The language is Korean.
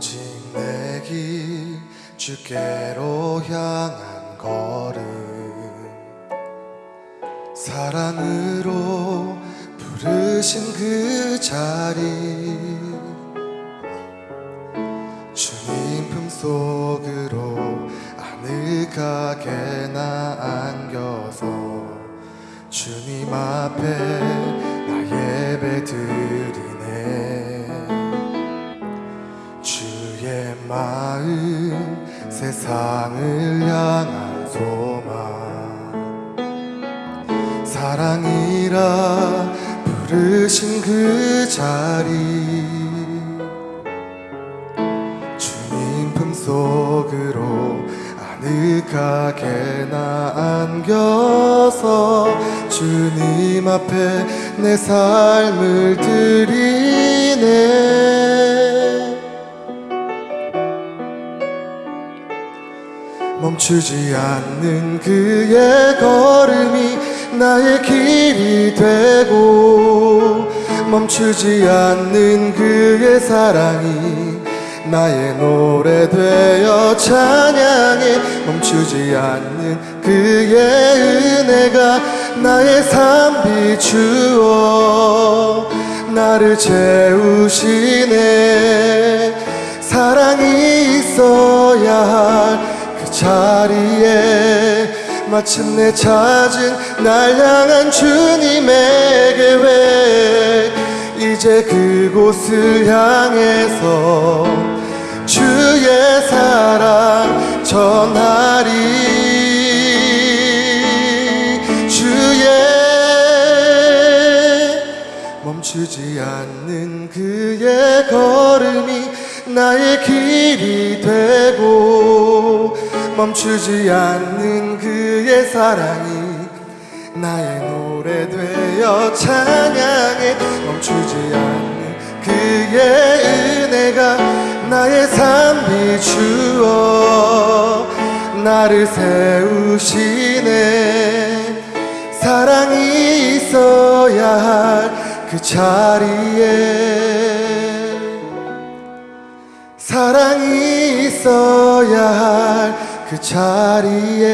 내 길 주께로 향한 걸음. 사랑으로 부르신 그 자리. 주님 품속으로 아늑하게 나 안겨서 주님 앞에 마음 세상을 향한 소망. 사랑이라 부르신 그 자리. 주님 품속으로 아늑하게 나 안겨서 주님 앞에 내 삶을 드리 멈추지 않는 그의 걸음이 나의 길이 되고 멈추지 않는 그의 사랑이 나의 노래 되어 찬양해 멈추지 않는 그의 은혜가 나의 삶 비추어 나를 채우시네 자리에 마침내 찾은 날 향한 주님의 계획 이제 그곳을 향해서 주의 사랑 전하리? 주의 멈추지 않는 그의 걸음이 나의 길이 되고 멈추지 않는 그의 사랑이 나의 노래 되어 찬양해. 멈추지 않는 그의 은혜가 나의 삶 비추어 나를 세우시네. 사랑이 있어야 할 그 자리에 사랑이 있어야 할 그 자리에